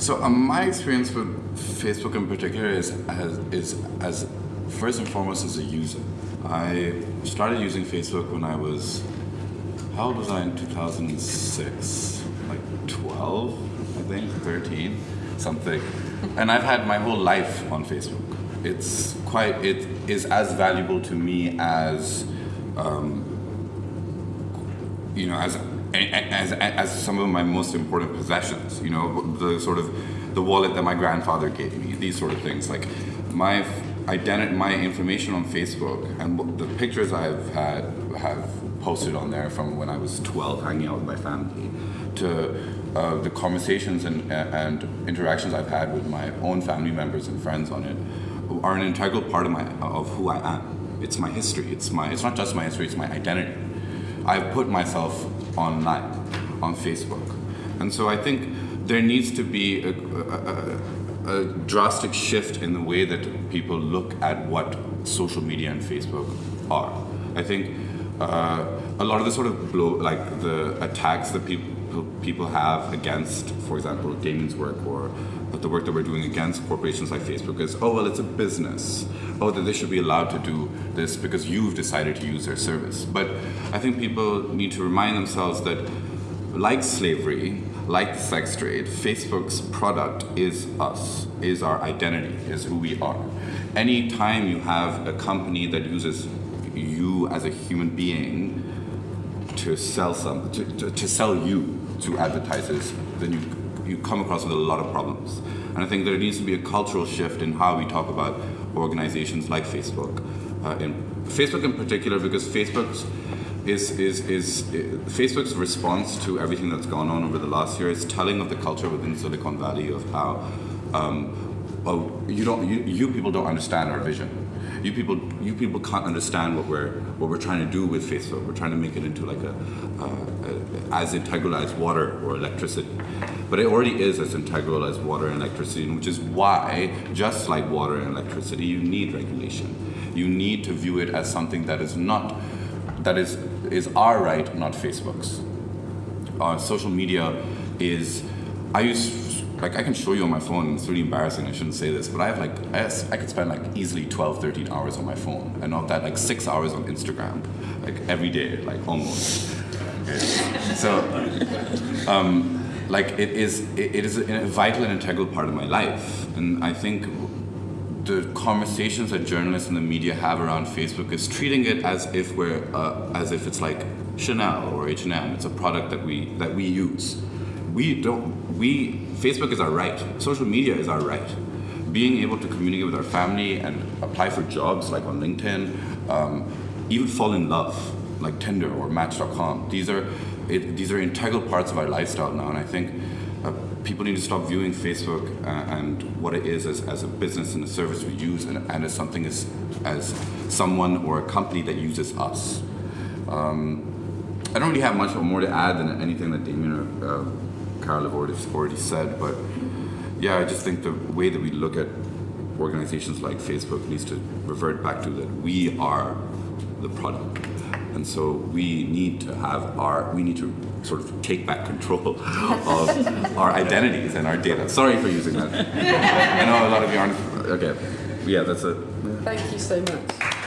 So um, my experience with Facebook in particular is as, is as first and foremost as a user. I started using Facebook when I was, how old was I in 2006? Like 12, I think, 13, something. And I've had my whole life on Facebook. It's quite, it is as valuable to me as, um, you know, as as, as some of my most important possessions, you know, the sort of the wallet that my grandfather gave me, these sort of things. Like my identity, my information on Facebook and the pictures I've had have posted on there from when I was 12 hanging out with my family to uh, the conversations and, and interactions I've had with my own family members and friends on it are an integral part of my of who I am. It's my history. It's my it's not just my history, it's my identity. I've put myself online, on Facebook. And so I think there needs to be a, a, a, drastic shift in the way that people look at what social media and Facebook are. I think uh, a lot of the sort of blow, like the attacks that people people have against, for example, Damien's work or the work that we're doing against corporations like Facebook is, oh, well, it's a business. Oh, that they should be allowed to do this because you've decided to use their service. But I think people need to remind themselves that like slavery, like the sex trade, Facebook's product is us, is our identity, is who we are. Anytime you have a company that uses you as a human being to sell some, to, to, to sell you to advertisers, then you you come across with a lot of problems. And I think there needs to be a cultural shift in how we talk about organizations like Facebook, uh, in Facebook in particular, because Facebook's is, is, is, Facebook's response to everything that's gone on over the last year is telling of the culture within Silicon Valley of how um, oh, you don't you, you people don't understand our vision. You people you people can't understand what we're what we're trying to do with Facebook. We're trying to make it into like a, a as integral as water or electricity. But it already is as integral as water and electricity, which is why, just like water and electricity, you need regulation. You need to view it as something that is not that is is our right, not Facebook's. Uh, social media is, I use, like I can show you on my phone, it's really embarrassing, I shouldn't say this, but I have like, I, I could spend like easily 12, 13 hours on my phone, and of that like six hours on Instagram, like every day, like almost. So, um, like it is, it, it is a vital and integral part of my life, and I think the conversations that journalists and the media have around Facebook is treating it as if we're uh, as if it's like Chanel or H&M. It's a product that we that we use. We don't. We Facebook is our right. Social media is our right. Being able to communicate with our family and apply for jobs like on LinkedIn, um, even fall in love like Tinder or Match.com. These are it, these are integral parts of our lifestyle now, and I think people need to stop viewing Facebook uh, and what it is as, as a business and a service we use and, and as something as, as someone or a company that uses us. Um, I don't really have much more to add than anything that Damien or uh, Carol have already, already said, but yeah, I just think the way that we look at organizations like Facebook needs to revert back to that we are the product. And so we need to have our, we need to sort of take back control of our identities and our data. Sorry for using that. I know a lot of you aren't, okay. Yeah, that's it. Thank you so much.